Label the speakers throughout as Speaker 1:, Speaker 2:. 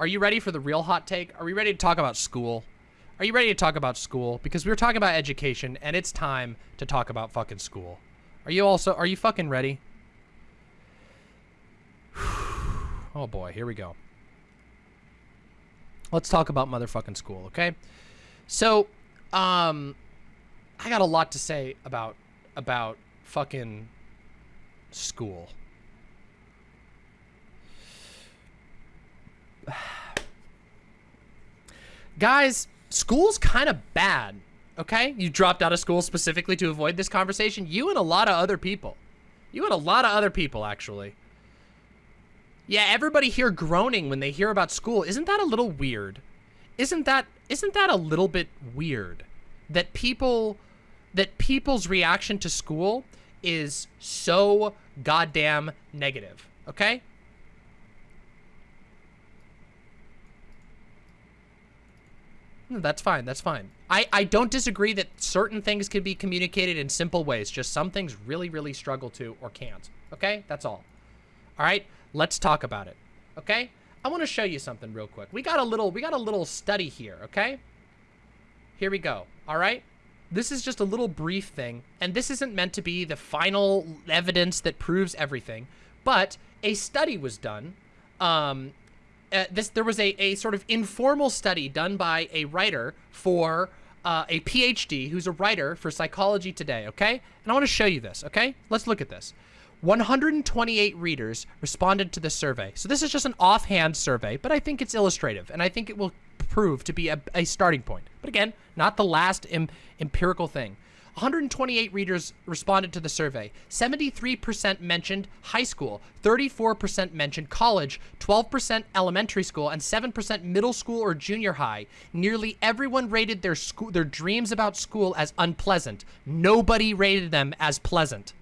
Speaker 1: Are you ready for the real hot take? Are we ready to talk about school? Are you ready to talk about school? Because we were talking about education, and it's time to talk about fucking school. Are you also, are you fucking ready? oh boy, here we go. Let's talk about motherfucking school, okay? So, um, I got a lot to say about, about fucking school. Guys, school's kind of bad, okay? You dropped out of school specifically to avoid this conversation. You and a lot of other people. You and a lot of other people, actually. Yeah, everybody here groaning when they hear about school. Isn't that a little weird? Isn't that isn't that a little bit weird? That people that people's reaction to school is so goddamn negative, okay? That's fine. That's fine. I, I don't disagree that certain things can be communicated in simple ways. Just some things really, really struggle to or can't. Okay? That's all. All right? Let's talk about it. Okay? I want to show you something real quick. We got a little we got a little study here, okay? Here we go. All right? This is just a little brief thing, and this isn't meant to be the final evidence that proves everything, but a study was done um, uh, this there was a, a sort of informal study done by a writer for uh, a PhD who's a writer for Psychology Today, okay? And I want to show you this, okay? Let's look at this. 128 readers responded to the survey. So this is just an offhand survey, but I think it's illustrative, and I think it will prove to be a, a starting point. But again, not the last em empirical thing. 128 readers responded to the survey. 73% mentioned high school, 34% mentioned college, 12% elementary school, and 7% middle school or junior high. Nearly everyone rated their school their dreams about school as unpleasant. Nobody rated them as pleasant.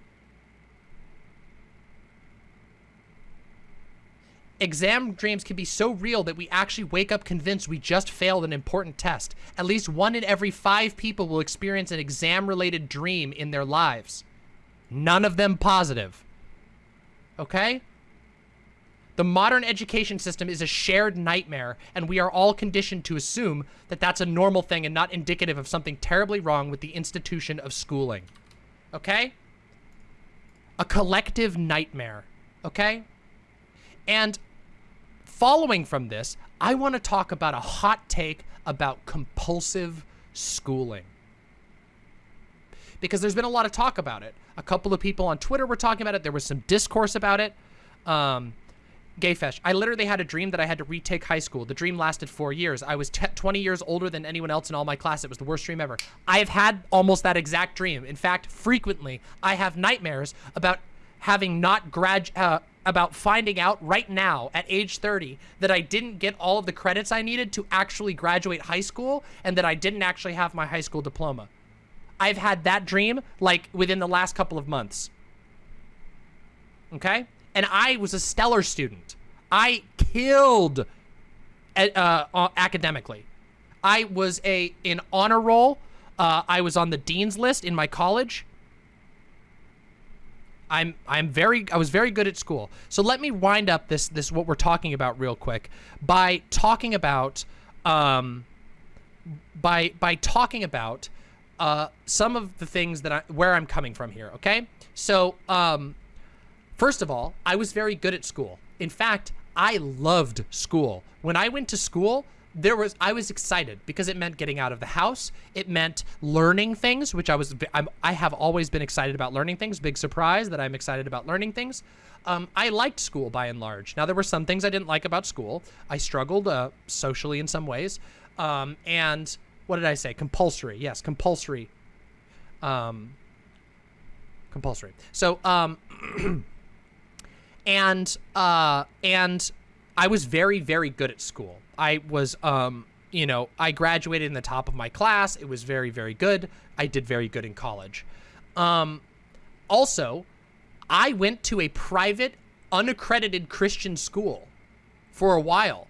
Speaker 1: Exam dreams can be so real that we actually wake up convinced we just failed an important test. At least one in every five people will experience an exam-related dream in their lives. None of them positive. Okay? The modern education system is a shared nightmare, and we are all conditioned to assume that that's a normal thing and not indicative of something terribly wrong with the institution of schooling. Okay? A collective nightmare. Okay? And following from this, I want to talk about a hot take about compulsive schooling. Because there's been a lot of talk about it. A couple of people on Twitter were talking about it. There was some discourse about it. Um, Gayfesh, I literally had a dream that I had to retake high school. The dream lasted four years. I was 20 years older than anyone else in all my class. It was the worst dream ever. I have had almost that exact dream. In fact, frequently, I have nightmares about having not grad uh, about finding out right now at age 30 that I didn't get all of the credits I needed to actually graduate high school and that I didn't actually have my high school diploma. I've had that dream like within the last couple of months. Okay? And I was a stellar student. I killed uh, uh, academically. I was a in honor roll. Uh, I was on the dean's list in my college. I'm I'm very I was very good at school. So let me wind up this this what we're talking about real quick by talking about um by by talking about uh some of the things that I where I'm coming from here, okay? So um first of all, I was very good at school. In fact, I loved school. When I went to school, there was I was excited because it meant getting out of the house. It meant learning things, which I was I'm, i have always been excited about learning things. Big surprise that I'm excited about learning things. Um, I liked school by and large. Now there were some things I didn't like about school. I struggled uh, socially in some ways. Um, and what did I say? Compulsory. Yes, compulsory. Um, compulsory. So um, and uh, and I was very very good at school. I was, um, you know, I graduated in the top of my class. It was very, very good. I did very good in college. Um, also, I went to a private, unaccredited Christian school for a while.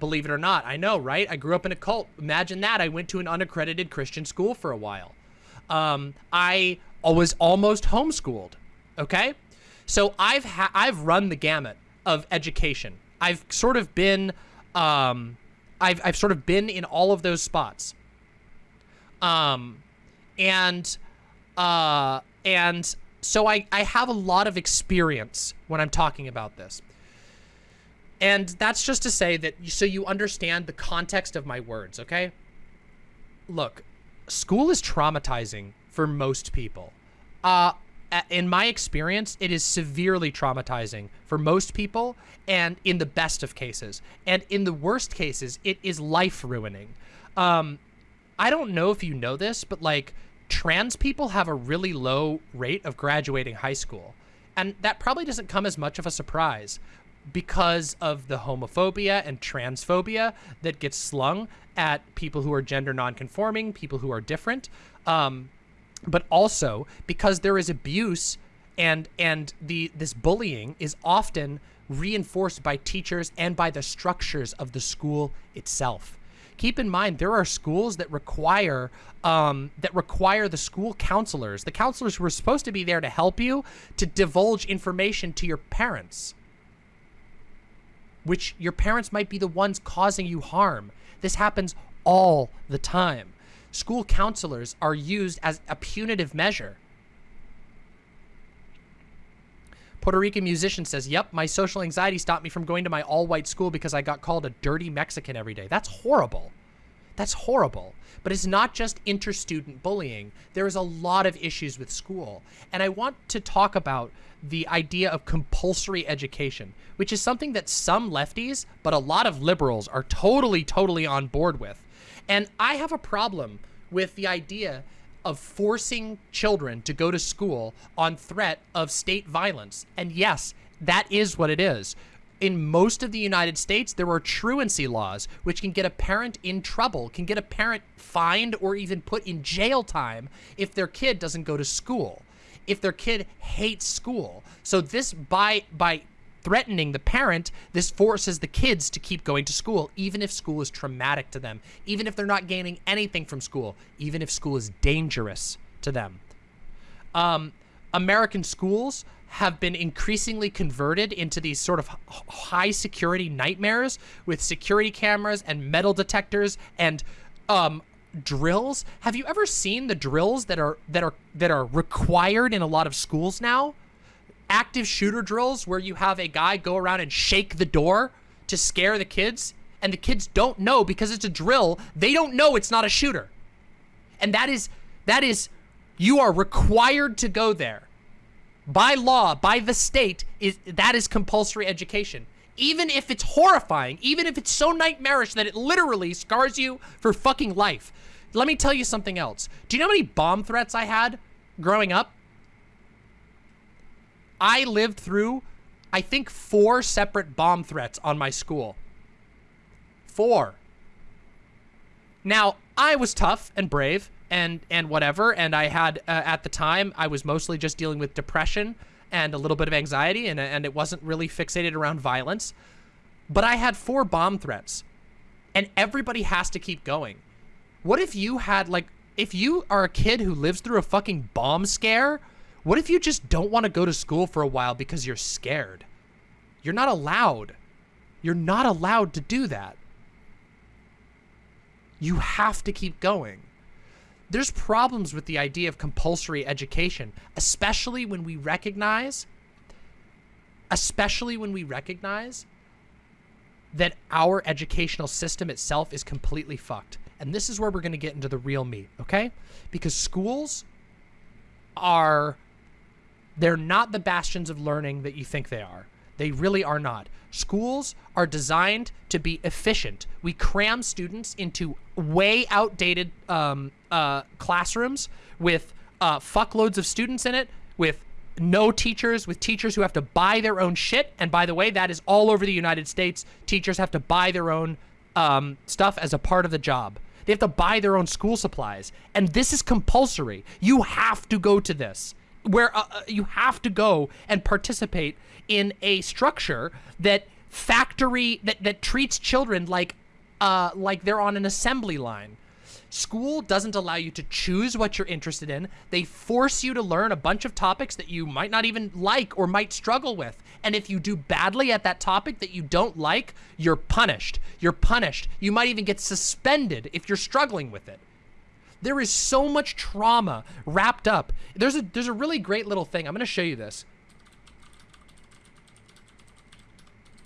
Speaker 1: Believe it or not. I know, right? I grew up in a cult. Imagine that. I went to an unaccredited Christian school for a while. Um, I was almost homeschooled. Okay? So I've I've run the gamut of education. I've sort of been Um, I've I've sort of been in all of those spots. Um, and uh, and so I I have a lot of experience when I'm talking about this. And that's just to say that so you understand the context of my words, okay? Look, school is traumatizing for most people. Uh, in my experience, it is severely traumatizing for most people and in the best of cases. And in the worst cases, it is life ruining. Um, I don't know if you know this, but like trans people have a really low rate of graduating high school. And that probably doesn't come as much of a surprise because of the homophobia and transphobia that gets slung at people who are gender nonconforming, people who are different. Um, but also because there is abuse and and the this bullying is often reinforced by teachers and by the structures of the school itself. Keep in mind there are schools that require um, that require the school counselors, the counselors who are supposed to be there to help you, to divulge information to your parents, which your parents might be the ones causing you harm. This happens all the time school counselors are used as a punitive measure. Puerto Rican musician says, yep, my social anxiety stopped me from going to my all-white school because I got called a dirty Mexican every day. That's horrible. That's horrible. But it's not just inter-student bullying. There is a lot of issues with school. And I want to talk about the idea of compulsory education, which is something that some lefties, but a lot of liberals are totally, totally on board with. And I have a problem with the idea of forcing children to go to school on threat of state violence. And yes, that is what it is. In most of the United States, there are truancy laws, which can get a parent in trouble, can get a parent fined or even put in jail time if their kid doesn't go to school, if their kid hates school. So this, by, by threatening the parent, this forces the kids to keep going to school, even if school is traumatic to them, even if they're not gaining anything from school, even if school is dangerous to them. Um, American schools have been increasingly converted into these sort of high security nightmares with security cameras and metal detectors and um, drills. Have you ever seen the drills that are that are that are required in a lot of schools now? Active shooter drills where you have a guy go around and shake the door to scare the kids and the kids don't know because it's a drill they don't know it's not a shooter. And that is that is you are required to go there. By law by the state is that is compulsory education. Even if it's horrifying even if it's so nightmarish that it literally scars you for fucking life. Let me tell you something else. Do you know how many bomb threats i had growing up I lived through, I think, four separate bomb threats on my school. Four. Now, I was tough and brave and and whatever, and I had, uh, at the time, I was mostly just dealing with depression and a little bit of anxiety, and, and it wasn't really fixated around violence. But I had four bomb threats, and everybody has to keep going. What if you had, like, if you are a kid who lives through a fucking bomb scare what if you just don't want to go to school for a while because you're scared? You're not allowed. You're not allowed to do that. You have to keep going. There's problems with the idea of compulsory education, especially when we recognize, especially when we recognize that our educational system itself is completely fucked. And this is where we're going to get into the real meat, okay? Because schools are they're not the bastions of learning that you think they are. They really are not. Schools are designed to be efficient. We cram students into way outdated um, uh, classrooms with uh, fuckloads of students in it, with no teachers, with teachers who have to buy their own shit. And by the way, that is all over the United States. Teachers have to buy their own um, stuff as a part of the job. They have to buy their own school supplies. And this is compulsory. You have to go to this where uh, uh, you have to go and participate in a structure that factory that that treats children like uh like they're on an assembly line. School doesn't allow you to choose what you're interested in. They force you to learn a bunch of topics that you might not even like or might struggle with. And if you do badly at that topic that you don't like, you're punished. You're punished. You might even get suspended if you're struggling with it. There is so much trauma wrapped up. There's a there's a really great little thing. I'm going to show you this.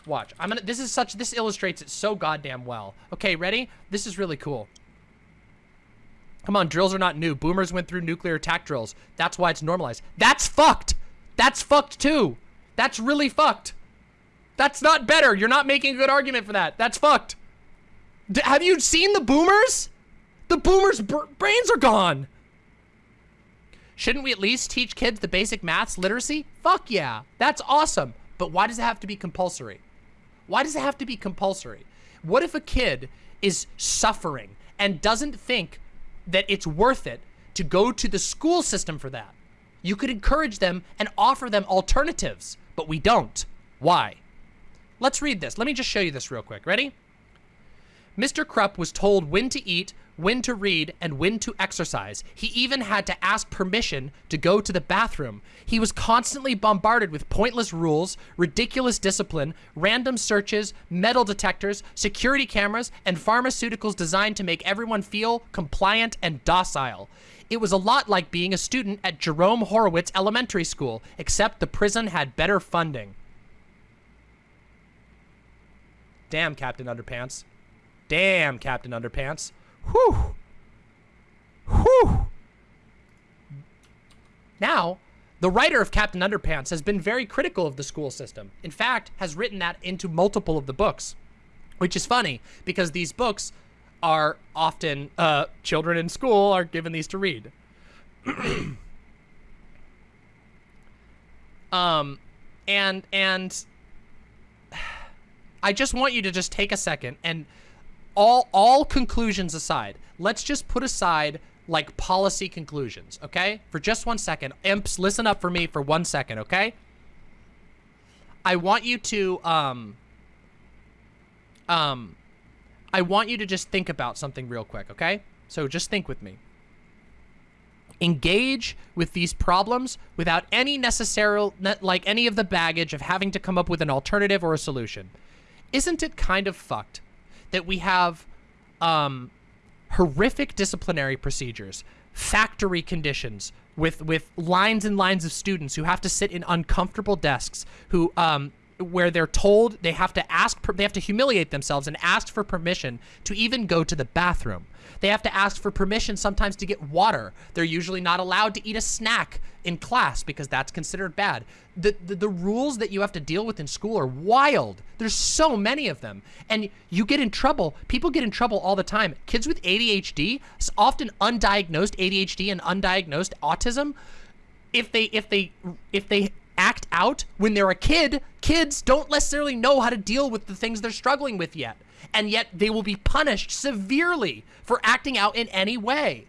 Speaker 1: Watch. I'm going to this is such this illustrates it so goddamn well. Okay, ready? This is really cool. Come on, drills are not new. Boomers went through nuclear attack drills. That's why it's normalized. That's fucked. That's fucked too. That's really fucked. That's not better. You're not making a good argument for that. That's fucked. D have you seen the boomers? The boomers' brains are gone. Shouldn't we at least teach kids the basic maths literacy? Fuck yeah. That's awesome. But why does it have to be compulsory? Why does it have to be compulsory? What if a kid is suffering and doesn't think that it's worth it to go to the school system for that? You could encourage them and offer them alternatives, but we don't. Why? Let's read this. Let me just show you this real quick. Ready? Mr. Krupp was told when to eat, when to read, and when to exercise. He even had to ask permission to go to the bathroom. He was constantly bombarded with pointless rules, ridiculous discipline, random searches, metal detectors, security cameras, and pharmaceuticals designed to make everyone feel compliant and docile. It was a lot like being a student at Jerome Horwitz Elementary School, except the prison had better funding. Damn, Captain Underpants. Damn, Captain Underpants. Whew. Whew. Now, the writer of Captain Underpants has been very critical of the school system. In fact, has written that into multiple of the books, which is funny because these books are often, uh, children in school are given these to read. um, and, and I just want you to just take a second and all all conclusions aside, let's just put aside like policy conclusions, okay? For just one second. Imps, listen up for me for one second, okay? I want you to um um I want you to just think about something real quick, okay? So just think with me. Engage with these problems without any necessary, like any of the baggage of having to come up with an alternative or a solution. Isn't it kind of fucked that we have um, horrific disciplinary procedures, factory conditions with with lines and lines of students who have to sit in uncomfortable desks, who um, where they're told they have to ask, they have to humiliate themselves and ask for permission to even go to the bathroom. They have to ask for permission sometimes to get water. They're usually not allowed to eat a snack in class because that's considered bad. The, the, the, rules that you have to deal with in school are wild. There's so many of them. And you get in trouble. People get in trouble all the time. Kids with ADHD, often undiagnosed ADHD and undiagnosed autism, if they if they if they out when they're a kid, kids don't necessarily know how to deal with the things they're struggling with yet. And yet they will be punished severely for acting out in any way.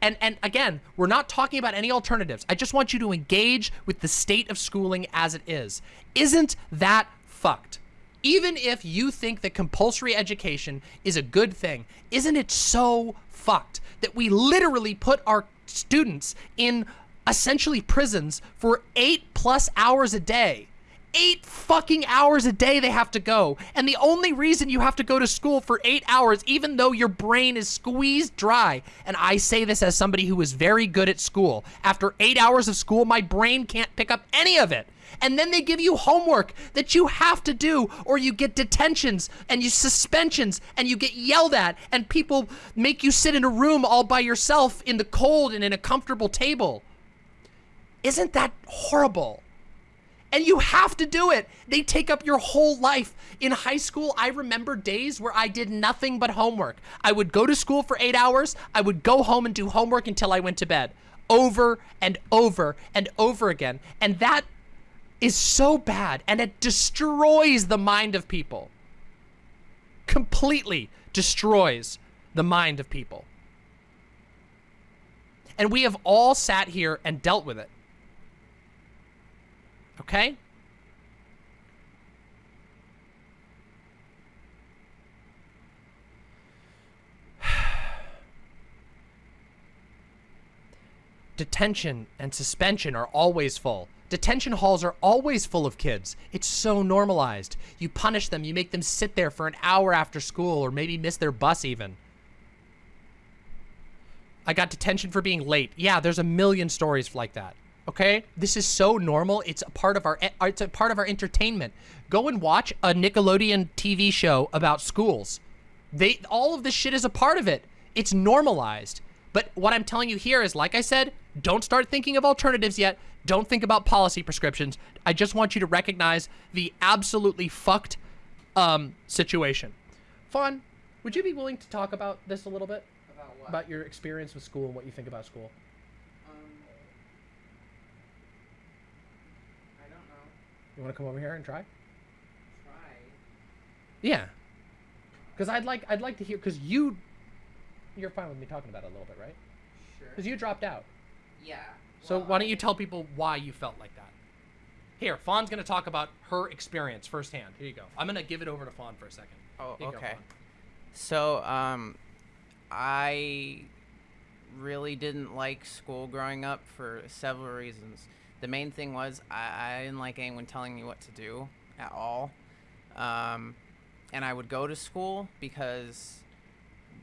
Speaker 1: And, and again, we're not talking about any alternatives. I just want you to engage with the state of schooling as it is. Isn't that fucked? Even if you think that compulsory education is a good thing, isn't it so fucked that we literally put our students in essentially prisons for eight plus hours a day. Eight fucking hours a day they have to go. And the only reason you have to go to school for eight hours, even though your brain is squeezed dry, and I say this as somebody who is very good at school, after eight hours of school, my brain can't pick up any of it and then they give you homework that you have to do or you get detentions and you suspensions and you get yelled at and people make you sit in a room all by yourself in the cold and in a comfortable table isn't that horrible? And you have to do it. They take up your whole life. In high school, I remember days where I did nothing but homework. I would go to school for eight hours. I would go home and do homework until I went to bed. Over and over and over again. And that is so bad. And it destroys the mind of people. Completely destroys the mind of people. And we have all sat here and dealt with it. Okay? Detention and suspension are always full. Detention halls are always full of kids. It's so normalized. You punish them, you make them sit there for an hour after school or maybe miss their bus even. I got detention for being late. Yeah, there's a million stories like that. Okay? This is so normal. It's a part of our it's a part of our entertainment. Go and watch a Nickelodeon TV show about schools. They all of this shit is a part of it. It's normalized. But what I'm telling you here is like I said, don't start thinking of alternatives yet. Don't think about policy prescriptions. I just want you to recognize the absolutely fucked um, situation. Fawn, would you be willing to talk about this a little bit?
Speaker 2: About what?
Speaker 1: About your experience with school and what you think about school?
Speaker 2: um, I don't know.
Speaker 1: You want to come over here and try?
Speaker 2: Try.
Speaker 1: Yeah. Because I'd like I'd like to hear because you you're fine with me talking about it a little bit, right?
Speaker 2: Sure.
Speaker 1: Because you dropped out.
Speaker 2: Yeah.
Speaker 1: So
Speaker 2: well,
Speaker 1: why don't you tell people why you felt like that? Here, Fawn's gonna talk about her experience firsthand. Here you go. I'm gonna give it over to Fawn for a second.
Speaker 2: Oh,
Speaker 1: Here you go,
Speaker 2: okay. So, um, I really didn't like school growing up for several reasons. The main thing was I, I didn't like anyone telling me what to do at all. Um, and I would go to school because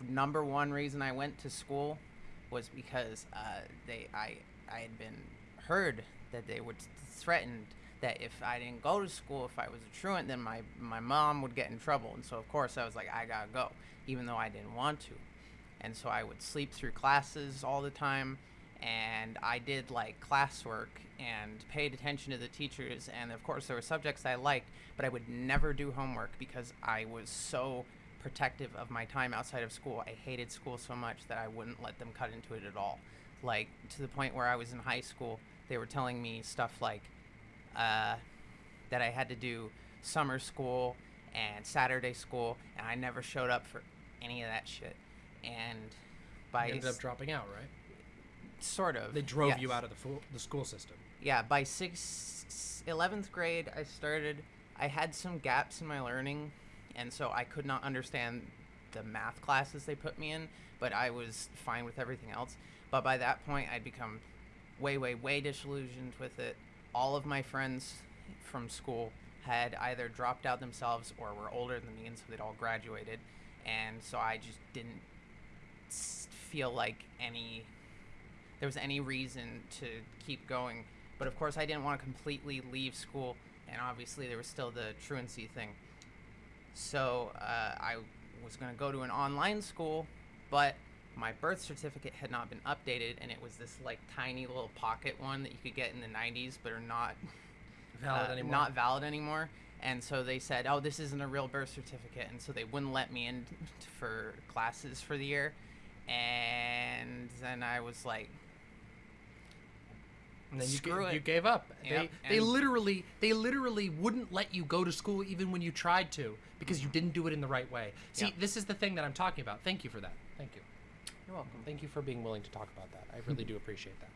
Speaker 2: number one reason I went to school was because uh, they I I had been heard that they would threatened that if I didn't go to school, if I was a truant, then my my mom would get in trouble. And so of course I was like, I gotta go, even though I didn't want to. And so I would sleep through classes all the time, and I did like classwork and paid attention to the teachers. And of course there were subjects I liked, but I would never do homework because I was so protective of my time outside of school. I hated school so much that I wouldn't let them cut into it at all. Like to the point where I was in high school, they were telling me stuff like uh, that I had to do summer school and Saturday school, and I never showed up for any of that shit. And by
Speaker 1: You ended up dropping out, right?
Speaker 2: Sort of,
Speaker 1: They drove you out of the fu- the school system.
Speaker 2: Yeah, by sixth, eleventh grade, I started. I had some gaps in my learning, and so I could not understand the math classes they put me in. But I was fine with everything else. But by that point, I'd become way, way, way disillusioned with it. All of my friends from school had either dropped out themselves or were older than me, and so they'd all graduated. And so I just didn't feel like any there was any reason to keep going. But of course, I didn't want to completely leave school, and obviously, there was still the truancy thing. So uh, I was going to go to an online school, but my birth certificate had not been updated, and it was this like tiny little pocket one that you could get in the 90s, but are not
Speaker 1: Valid
Speaker 2: uh,
Speaker 1: anymore.
Speaker 2: not valid anymore. And so they said, "Oh, this isn't a real birth certificate," and so they wouldn't let me in t- for classes for the year. And then I was like,
Speaker 1: and then you,
Speaker 2: screw
Speaker 1: ga-
Speaker 2: it.
Speaker 1: you gave up.
Speaker 2: Yep,
Speaker 1: they they literally they literally wouldn't let you go to school even when you tried to because you didn't do it in the right way. See,
Speaker 2: Yep.
Speaker 1: this is the thing that I'm talking about. Thank you for that. Thank you.
Speaker 2: "You're welcome."
Speaker 1: Thank you for being willing to talk about that. I really do appreciate that.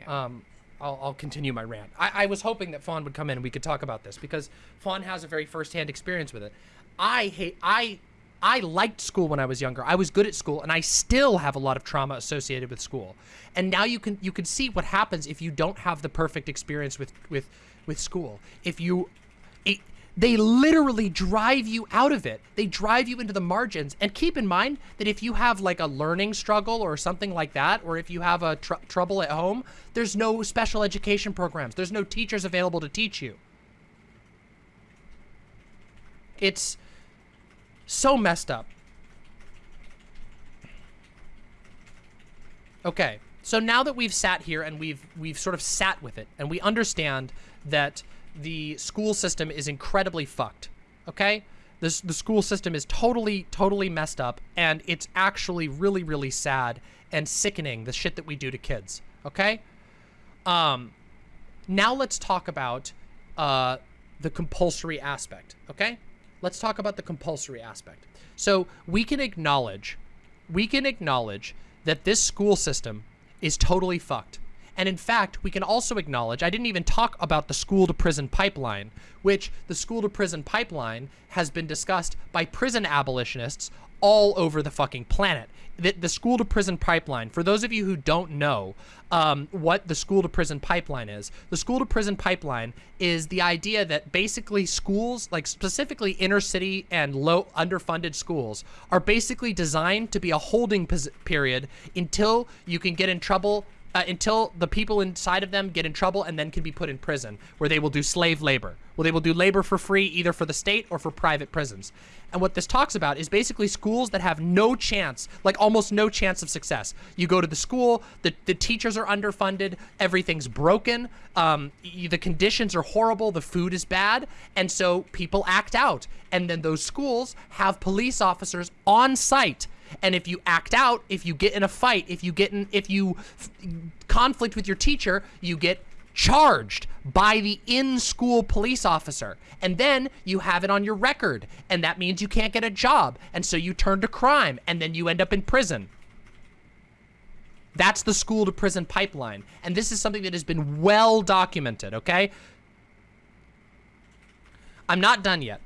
Speaker 2: Yeah.
Speaker 1: Um, I'll, I'll continue my rant. I, I was hoping that Fawn would come in and we could talk about this because Fawn has a very firsthand experience with it. I hate I I liked school when I was younger. I was good at school and I still have a lot of trauma associated with school. And now you can you can see what happens if you don't have the perfect experience with with with school. If you it, they literally drive you out of it. They drive you into the margins. And keep in mind that if you have like a learning struggle or something like that, or if you have a tr- trouble at home, there's no special education programs. There's no teachers available to teach you. It's so messed up. Okay. So now that we've sat here and we've we've sort of sat with it and we understand that the school system is incredibly fucked. Okay? This the school system is totally totally messed up and it's actually really really sad and sickening the shit that we do to kids. Okay? Um now let's talk about uh the compulsory aspect, okay? Let's talk about the compulsory aspect. So, we can acknowledge we can acknowledge that this school system is totally fucked And in fact, we can also acknowledge, I didn't even talk about the school to prison pipeline, which the school to prison pipeline has been discussed by prison abolitionists all over the fucking planet. The, the school to prison pipeline, for those of you who don't know um, what the school to prison pipeline is, the school to prison pipeline is the idea that basically schools, like specifically inner city and low underfunded schools, are basically designed to be a holding period until you can get in trouble uh, until the people inside of them get in trouble and then can be put in prison, where they will do slave labor. Well, they will do labor for free, either for the state or for private prisons. And what this talks about is basically schools that have no chance, like almost no chance of success. You go to the school, the, the teachers are underfunded, everything's broken, um, the conditions are horrible, the food is bad, and so people act out. And then those schools have police officers on site and if you act out, if you get in a fight, if you get in, if you conflict with your teacher, you get charged by the in-school police officer. And then you have it on your record. And that means you can't get a job. And so you turn to crime and then you end up in prison. That's the school to prison pipeline. And this is something that has been well documented, okay? I'm not done yet.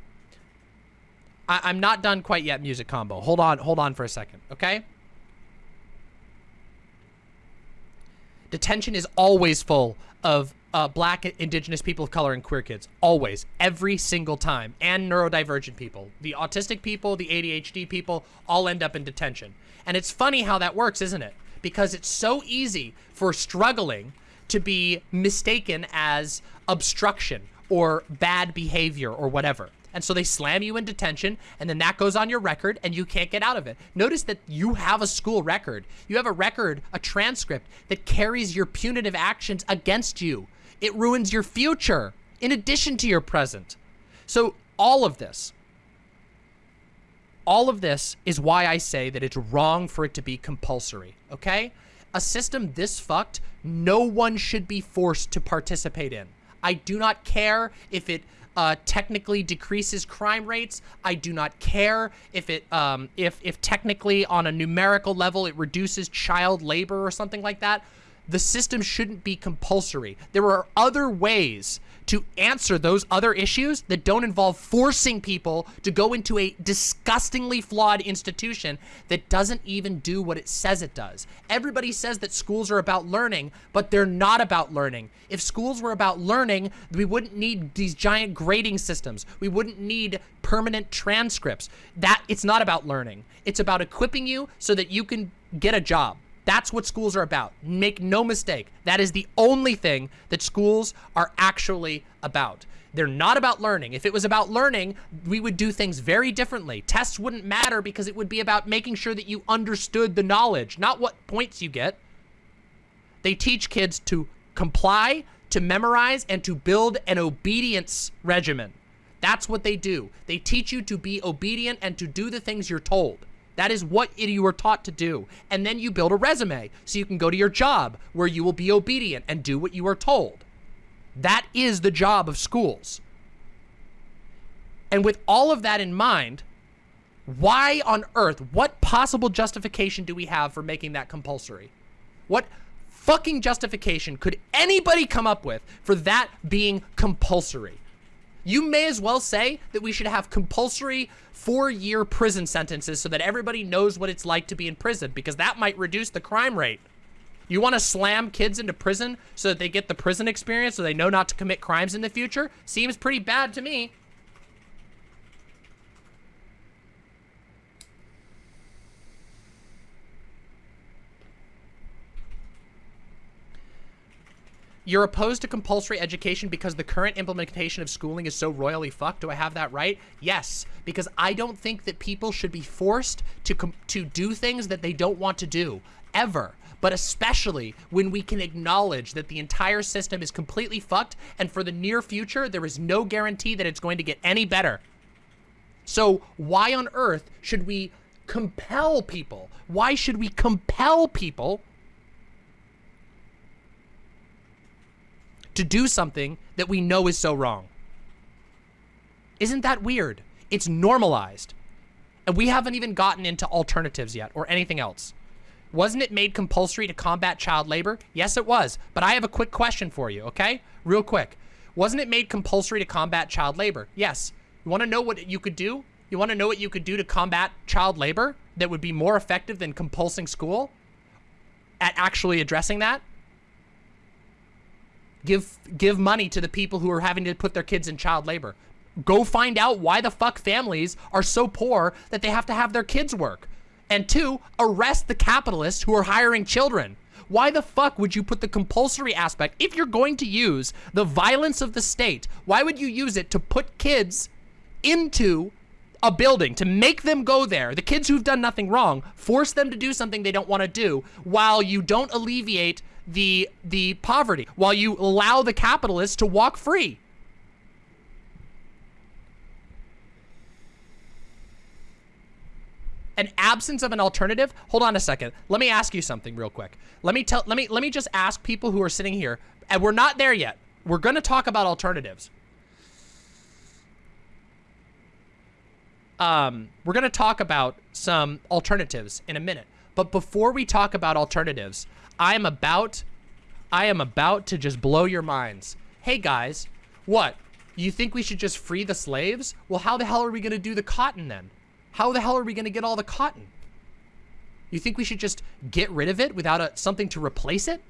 Speaker 1: I am not done quite yet, music combo. Hold on, hold on for a second, okay? Detention is always full of uh, black, indigenous people of color, and queer kids. Always. Every single time. And neurodivergent people. The autistic people, the ADHD people, all end up in detention. And it's funny how that works, isn't it? Because it's so easy for struggling to be mistaken as obstruction or bad behavior or whatever. And so they slam you in detention, and then that goes on your record, and you can't get out of it. Notice that you have a school record. You have a record, a transcript that carries your punitive actions against you. It ruins your future in addition to your present. So all of this, all of this is why I say that it's wrong for it to be compulsory, okay? A system this fucked, no one should be forced to participate in. I do not care if it uh, technically decreases crime rates. I do not care if it um, if if technically on a numerical level it reduces child labor or something like that. The system shouldn't be compulsory. There are other ways to answer those other issues that don't involve forcing people to go into a disgustingly flawed institution that doesn't even do what it says it does. Everybody says that schools are about learning, but they're not about learning. If schools were about learning, we wouldn't need these giant grading systems. We wouldn't need permanent transcripts. That it's not about learning. It's about equipping you so that you can get a job. That's what schools are about. Make no mistake. That is the only thing that schools are actually about. They're not about learning. If it was about learning, we would do things very differently. Tests wouldn't matter because it would be about making sure that you understood the knowledge, not what points you get. They teach kids to comply, to memorize, and to build an obedience regimen. That's what they do. They teach you to be obedient and to do the things you're told. That is what you are taught to do. And then you build a resume so you can go to your job where you will be obedient and do what you are told. That is the job of schools. And with all of that in mind, why on earth, what possible justification do we have for making that compulsory? What fucking justification could anybody come up with for that being compulsory? You may as well say that we should have compulsory four-year prison sentences so that everybody knows what it's like to be in prison because that might reduce the crime rate. You want to slam kids into prison so that they get the prison experience so they know not to commit crimes in the future? Seems pretty bad to me. You're opposed to compulsory education because the current implementation of schooling is so royally fucked. Do I have that right? Yes, because I don't think that people should be forced to to do things that they don't want to do ever. But especially when we can acknowledge that the entire system is completely fucked and for the near future, there is no guarantee that it's going to get any better. So why on earth should we compel people? Why should we compel people to do something that we know is so wrong. Isn't that weird? It's normalized. And we haven't even gotten into alternatives yet or anything else. Wasn't it made compulsory to combat child labor? Yes, it was. But I have a quick question for you, okay? Real quick. Wasn't it made compulsory to combat child labor? Yes. You want to know what you could do? You want to know what you could do to combat child labor that would be more effective than compulsing school at actually addressing that? Give give money to the people who are having to put their kids in child labor. Go find out why the fuck families are so poor that they have to have their kids work. And two, arrest the capitalists who are hiring children. Why the fuck would you put the compulsory aspect, if you're going to use the violence of the state, why would you use it to put kids into a building, to make them go there, the kids who've done nothing wrong, force them to do something they don't want to do, while you don't alleviate the, the poverty, while you allow the capitalists to walk free? an absence of an alternative? Hold on a second. Let me ask you something real quick. Let me tell let me let me just ask people who are sitting here and we're not there yet. We're going to talk about alternatives. Um we're going to talk about some alternatives in a minute. But before we talk about alternatives i am about i am about to just blow your minds hey guys what you think we should just free the slaves well how the hell are we going to do the cotton then how the hell are we going to get all the cotton? You think we should just get rid of it without a, something to replace it?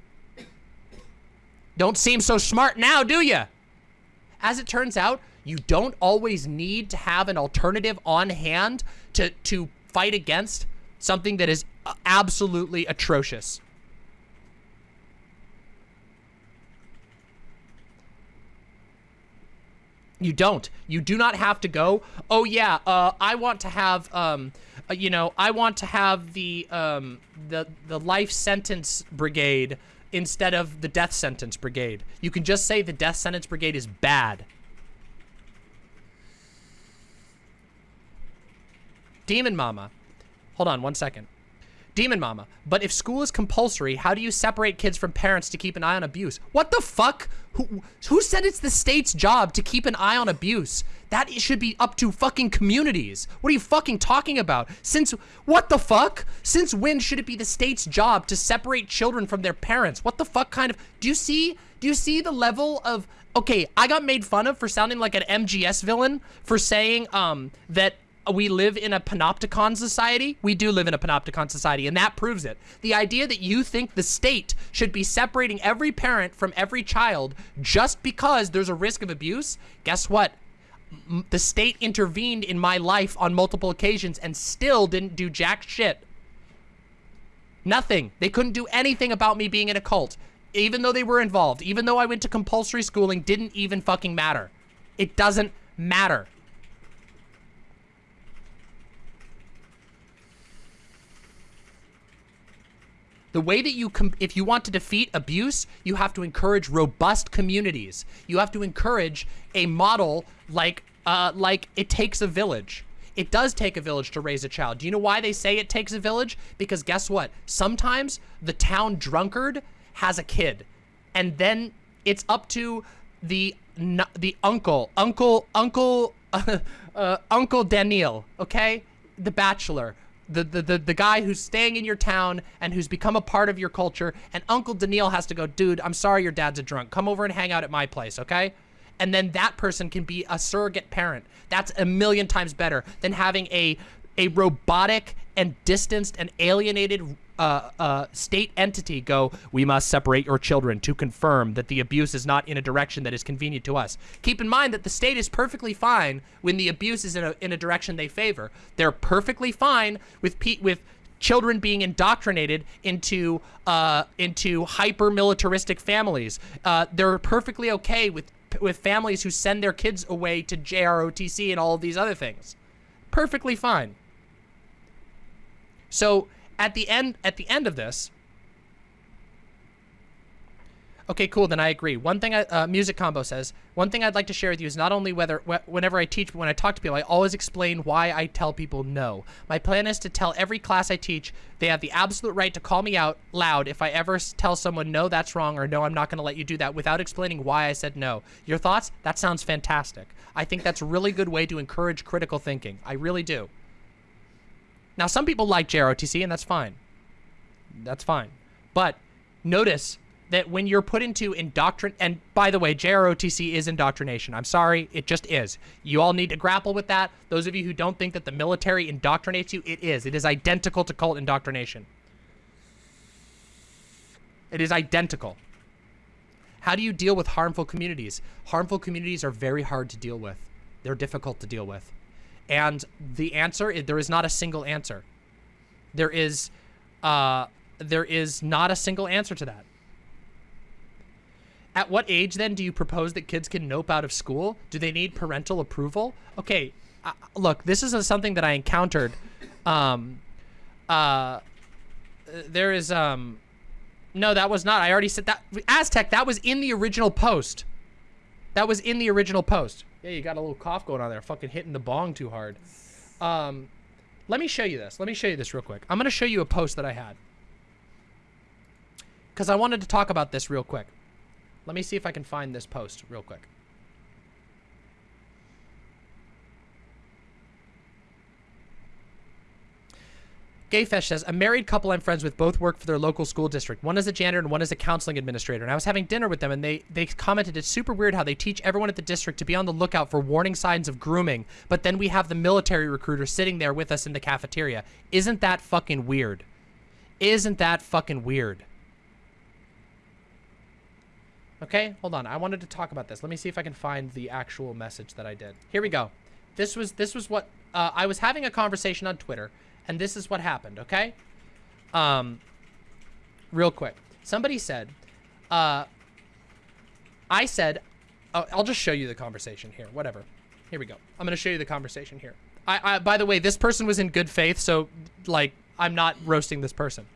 Speaker 1: Don't seem so smart now, do you? As it turns out, you don't always need to have an alternative on hand to, to fight against something that is absolutely atrocious. You don't. You do not have to go, oh yeah, uh, I want to have, um, uh, you know, I want to have the, um, the, the life sentence brigade instead of the death sentence brigade. You can just say the death sentence brigade is bad. Demon Mama. Hold on one second. Demon Mama. But if school is compulsory, how do you separate kids from parents to keep an eye on abuse? What the fuck? Who, who said it's the state's job to keep an eye on abuse? That it should be up to fucking communities. What are you fucking talking about? Since, what the fuck? Since when should it be the state's job to separate children from their parents? What the fuck kind of, do you see, do you see the level of, okay, I got made fun of for sounding like an MGS villain for saying, um, that we live in a panopticon society. We do live in a panopticon society, and that proves it. The idea that you think the state should be separating every parent from every child just because there's a risk of abuse, guess what? The state intervened in my life on multiple occasions and still didn't do jack shit. Nothing. They couldn't do anything about me being in a cult. Even though they were involved, even though I went to compulsory schooling, didn't even fucking matter. It doesn't matter. The way that you, if you want to defeat abuse, you have to encourage robust communities. You have to encourage a model like, uh, like it takes a village. It does take a village to raise a child. Do you know why they say it takes a village? Because guess what? Sometimes the town drunkard has a kid, and then it's up to the the uncle, uncle, uncle, uh, uh, Uncle Daniel, okay, the bachelor, the, the, the, the guy who's staying in your town and who's become a part of your culture, and Uncle Daniel has to go, dude, I'm sorry your dad's a drunk. Come over and hang out at my place, okay? And then that person can be a surrogate parent. That's a million times better than having a a robotic and distanced and alienated uh, uh, state entity go, we must separate your children to confirm that the abuse is not in a direction that is convenient to us. Keep in mind that the state is perfectly fine when the abuse is in a, in a direction they favor. They're perfectly fine with with children being indoctrinated into uh, into hyper militaristic families. Uh, they're perfectly okay with with families who send their kids away to JROTC and all of these other things. Perfectly fine. So at the end at the end of this Okay, cool. Then I agree. One thing, I, uh, Music Combo says, one thing I'd like to share with you is not only whether wh whenever I teach, but when I talk to people, I always explain why I tell people no. My plan is to tell every class I teach they have the absolute right to call me out loud if I ever tell someone, no, that's wrong, or no, I'm not going to let you do that without explaining why I said no. Your thoughts? That sounds fantastic. I think that's a really good way to encourage critical thinking. I really do. Now, some people like JROTC, and that's fine. That's fine. But notice that when you're put into indoctrin and by the way, JROTC is indoctrination. I'm sorry, it just is. You all need to grapple with that. Those of you who don't think that the military indoctrinates you, it is. It is identical to cult indoctrination. It is identical. How do you deal with harmful communities? Harmful communities are very hard to deal with. They're difficult to deal with. And the answer, is, there is not a single answer. There is, uh, there is not a single answer to that. At what age then do you propose that kids can nope out of school? Do they need parental approval? Okay, uh, look, this is something that I encountered. Um, uh, there is um, no, that was not. I already said that. Aztec, that was in the original post. That was in the original post. Yeah, you got a little cough going on there. Fucking hitting the bong too hard. Um, let me show you this. Let me show you this real quick. I'm gonna show you a post that I had because I wanted to talk about this real quick. Let me see if I can find this post real quick. Gayfesh says, a married couple I'm friends with both work for their local school district. One is a janitor and one is a counseling administrator. And I was having dinner with them and they, they commented it's super weird how they teach everyone at the district to be on the lookout for warning signs of grooming, but then we have the military recruiter sitting there with us in the cafeteria. Isn't that fucking weird? Isn't that fucking weird? Okay, hold on. I wanted to talk about this. Let me see if I can find the actual message that I did. Here we go. This was this was what uh, I was having a conversation on Twitter, and this is what happened. Okay, um, real quick. Somebody said, uh, I said, uh, I'll just show you the conversation here. Whatever. Here we go. I'm gonna show you the conversation here. I, I by the way, this person was in good faith, so like I'm not roasting this person.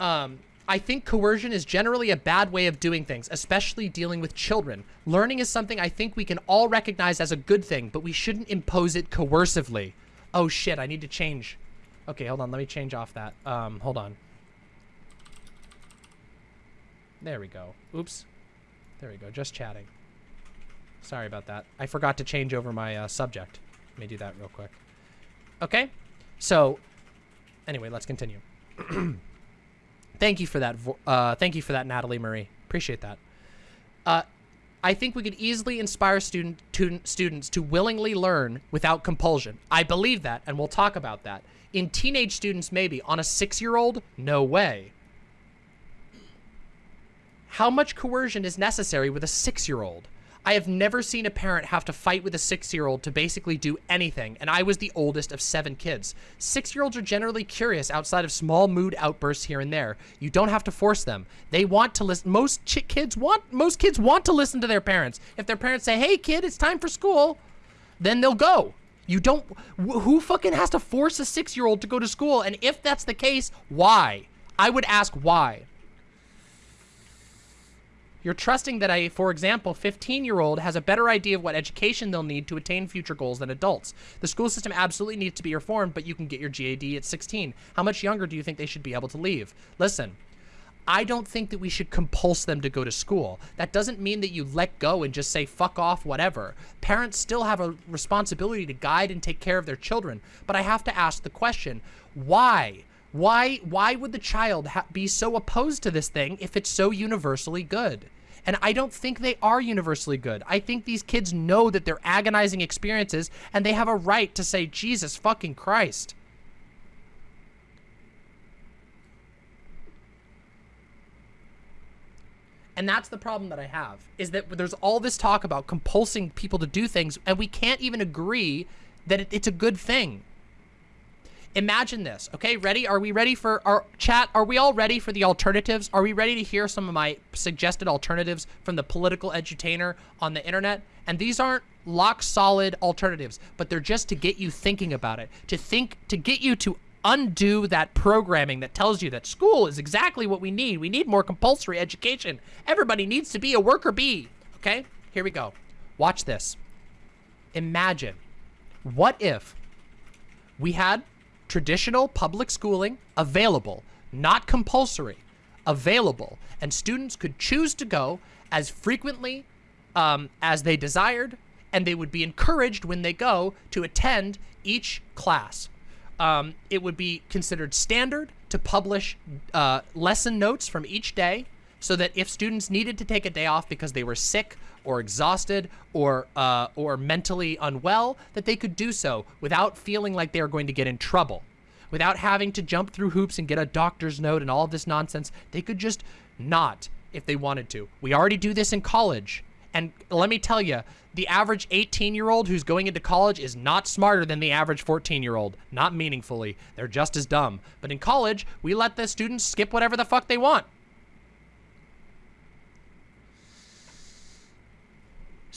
Speaker 1: Um, I think coercion is generally a bad way of doing things, especially dealing with children. Learning is something I think we can all recognize as a good thing, but we shouldn't impose it coercively. Oh shit, I need to change. Okay, hold on, let me change off that. Um, hold on. There we go. Oops. There we go, just chatting. Sorry about that. I forgot to change over my uh, subject. Let me do that real quick. Okay, so anyway, let's continue. Thank you for that. Uh, thank you for that, Natalie Marie. Appreciate that. Uh, I think we could easily inspire student students to willingly learn without compulsion. I believe that, and we'll talk about that. In teenage students, maybe. On a six-year-old, no way. How much coercion is necessary with a six-year-old? I have never seen a parent have to fight with a six-year-old to basically do anything, and I was the oldest of seven kids. Six-year-olds are generally curious outside of small mood outbursts here and there. You don't have to force them. They want to listen. Most kids want most kids want to listen to their parents. If their parents say, "Hey, kid, it's time for school," then they'll go. You don't. Who fucking has to force a six-year-old to go to school? And if that's the case, why? I would ask why. You're trusting that a, for example, 15-year-old has a better idea of what education they'll need to attain future goals than adults. The school system absolutely needs to be reformed, but you can get your GED at 16. How much younger do you think they should be able to leave? Listen, I don't think that we should compulse them to go to school. That doesn't mean that you let go and just say, fuck off, whatever. Parents still have a responsibility to guide and take care of their children. But I have to ask the question, why? Why, why would the child be so opposed to this thing if it's so universally good? And I don't think they are universally good. I think these kids know that they're agonizing experiences and they have a right to say, Jesus fucking Christ. And that's the problem that I have, is that there's all this talk about compulsing people to do things, and we can't even agree that it's a good thing. Imagine this. Okay, ready? Are we ready for our chat? Are we all ready for the alternatives? Are we ready to hear some of my suggested alternatives from the political edutainer on the internet? And these aren't lock solid alternatives, but they're just to get you thinking about it, to think, to get you to undo that programming that tells you that school is exactly what we need. We need more compulsory education. Everybody needs to be a worker bee. Okay, here we go. Watch this. Imagine, what if we had traditional public schooling available, not compulsory, available, and students could choose to go as frequently um, as they desired, and they would be encouraged when they go to attend each class. um, it would be considered standard to publish uh, lesson notes from each day so that if students needed to take a day off because they were sick or exhausted or uh, or mentally unwell, that they could do so without feeling like they are going to get in trouble, without having to jump through hoops and get a doctor's note and all this nonsense. They could just not if they wanted to. We already do this in college. And let me tell you, the average 18 year old who's going into college is not smarter than the average 14 year old. Not meaningfully. They're just as dumb. But in college, we let the students skip whatever the fuck they want.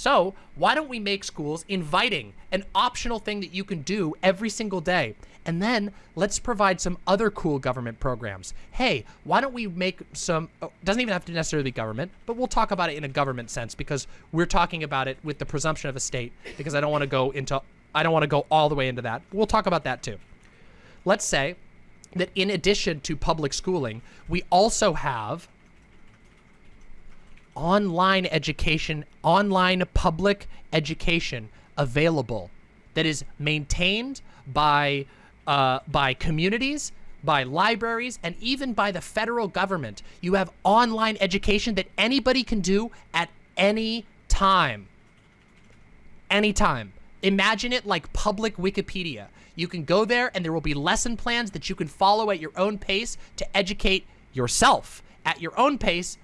Speaker 1: So why don't we make schools inviting, an optional thing that you can do every single day? And then let's provide some other cool government programs. Hey, why don't we make some, oh, doesn't even have to necessarily be government, but we'll talk about it in a government sense because we're talking about it with the presumption of a state because I don't want to go into, I don't want to go all the way into that. We'll talk about that too. Let's say that in addition to public schooling, we also have online education, online public education available that is maintained by uh, by communities, by libraries, and even by the federal government. You have online education that anybody can do at any time. Anytime. Imagine it like public Wikipedia. You can go there and there will be lesson plans that you can follow at your own pace to educate yourself at your own pace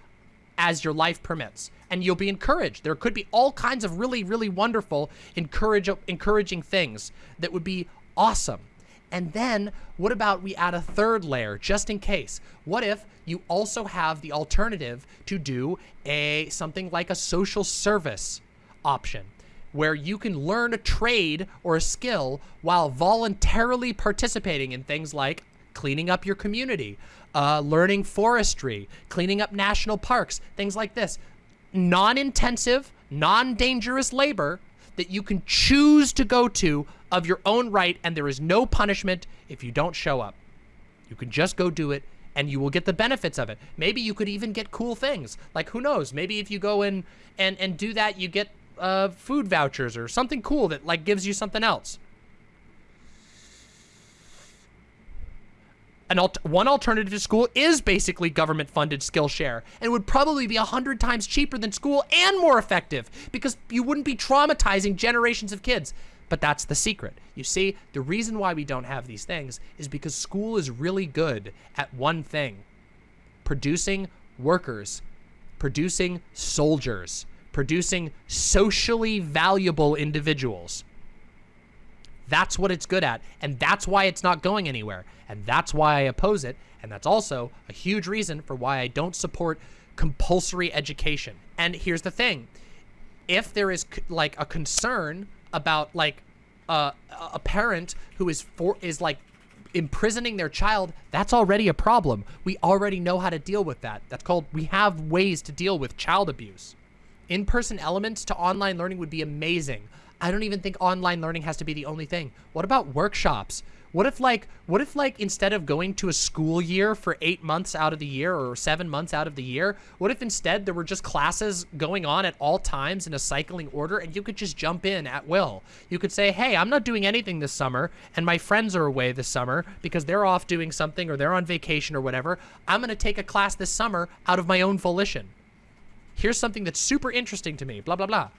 Speaker 1: as your life permits. And you'll be encouraged. There could be all kinds of really, really wonderful, encourage, encouraging things that would be awesome. And then what about we add a third layer just in case? What if you also have the alternative to do a something like a social service option where you can learn a trade or a skill while voluntarily participating in things like cleaning up your community, uh, learning forestry, cleaning up national parks, things like this. Non-intensive, non-dangerous labor that you can choose to go to of your own right, and there is no punishment if you don't show up. You can just go do it, and you will get the benefits of it. Maybe you could even get cool things. Like, who knows? Maybe if you go in and, and do that, you get uh, food vouchers or something cool that, like, gives you something else. An one alternative to school is basically government-funded Skillshare and would probably be a hundred times cheaper than school and more effective because you wouldn't be traumatizing generations of kids. But that's the secret. You see, the reason why we don't have these things is because school is really good at one thing. Producing workers, producing soldiers, producing socially valuable individuals. That's what it's good at, and that's why it's not going anywhere, and that's why I oppose it, and that's also a huge reason for why I don't support compulsory education. And here's the thing. If there is like a concern about like uh, a parent who is for is like imprisoning their child, that's already a problem. We already know how to deal with that. That's called we have ways to deal with child abuse. In-person elements to online learning would be amazing. I don't even think online learning has to be the only thing. What about workshops? What if like, what if like instead of going to a school year for eight months out of the year or seven months out of the year, what if instead there were just classes going on at all times in a cycling order and you could just jump in at will? You could say, hey, I'm not doing anything this summer and my friends are away this summer because they're off doing something or they're on vacation or whatever. I'm going to take a class this summer out of my own volition. Here's something that's super interesting to me, blah, blah, blah.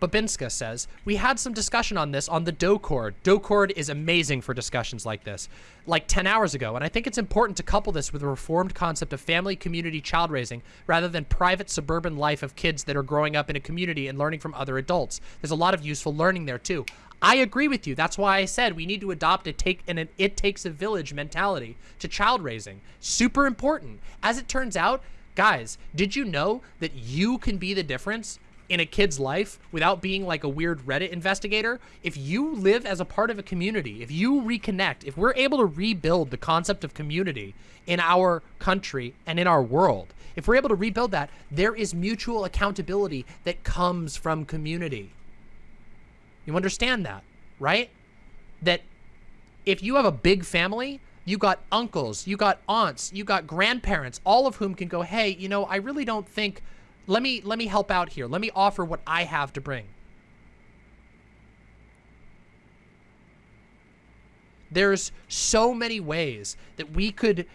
Speaker 1: Babinska says, we had some discussion on this on the Discord. Discord is amazing for discussions like this, like 10 hours ago, and I think it's important to couple this with a reformed concept of family community child raising rather than private suburban life of kids that are growing up in a community and learning from other adults. There's a lot of useful learning there too. I agree with you. That's why I said we need to adopt a take and an it takes a village mentality to child raising. Super important. As it turns out, guys, did you know that you can be the difference in a kid's life without being like a weird Reddit investigator, if you live as a part of a community, if you reconnect, if we're able to rebuild the concept of community in our country and in our world, if we're able to rebuild that, there is mutual accountability that comes from community. You understand that, right? That if you have a big family, you got uncles, you got aunts, you got grandparents, all of whom can go, hey, you know, I really don't think let me let me help out here. Let me offer what I have to bring. There's so many ways that we could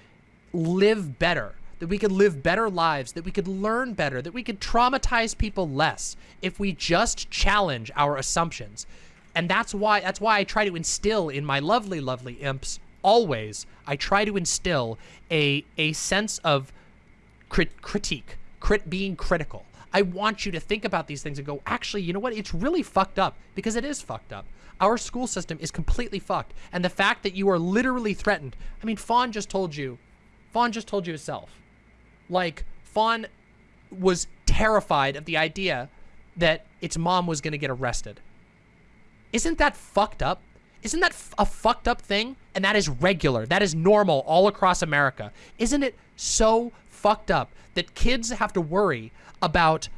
Speaker 1: live better, that we could live better lives, that we could learn better, that we could traumatize people less if we just challenge our assumptions. And that's why that's why I try to instill in my lovely, lovely imps always. I try to instill a a sense of crit critique, crit being critical. I want you to think about these things and go, actually, you know what? It's really fucked up because it is fucked up. Our school system is completely fucked. And the fact that you are literally threatened. I mean, Fawn just told you, Fawn just told you himself. Like, Fawn was terrified of the idea that its mom was going to get arrested. Isn't that fucked up? Isn't that a fucked up thing? And that is regular. That is normal all across America. Isn't it so fucked up that kids have to worry about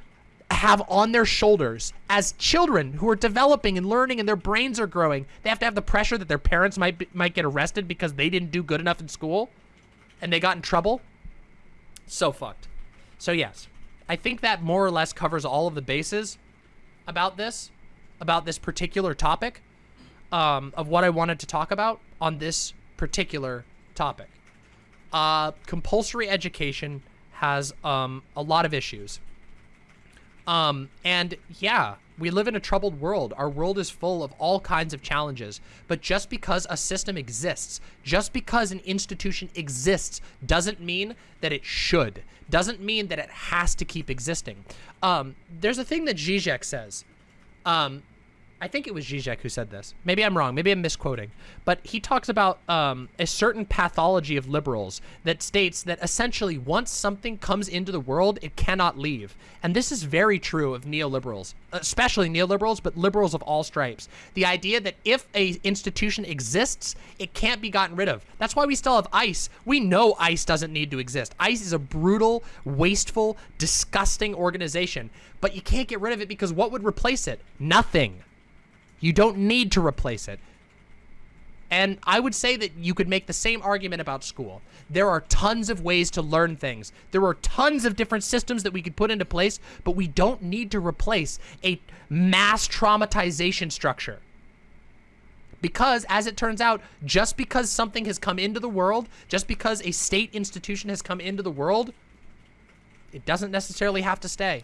Speaker 1: have on their shoulders as children who are developing and learning and their brains are growing. They have to have the pressure that their parents might be, might get arrested because they didn't do good enough in school and they got in trouble. So fucked. So yes, I think that more or less covers all of the bases about this, about this particular topic um, of what I wanted to talk about on this particular topic. Uh, compulsory education has um, a lot of issues. Um, and yeah, we live in a troubled world. Our world is full of all kinds of challenges. But just because a system exists, just because an institution exists, doesn't mean that it should. Doesn't mean that it has to keep existing. Um, there's a thing that Zizek says. Um, I think it was Zizek who said this. Maybe I'm wrong. Maybe I'm misquoting. But he talks about um, a certain pathology of liberals that states that essentially once something comes into the world, it cannot leave. And this is very true of neoliberals, especially neoliberals, but liberals of all stripes. The idea that if a institution exists, it can't be gotten rid of. That's why we still have ICE. We know ICE doesn't need to exist. ICE is a brutal, wasteful, disgusting organization. But you can't get rid of it because what would replace it? Nothing. You don't need to replace it. And I would say that you could make the same argument about school. There are tons of ways to learn things. There are tons of different systems that we could put into place, but we don't need to replace a mass traumatization structure. Because, as it turns out, just because something has come into the world, just because a state institution has come into the world, it doesn't necessarily have to stay.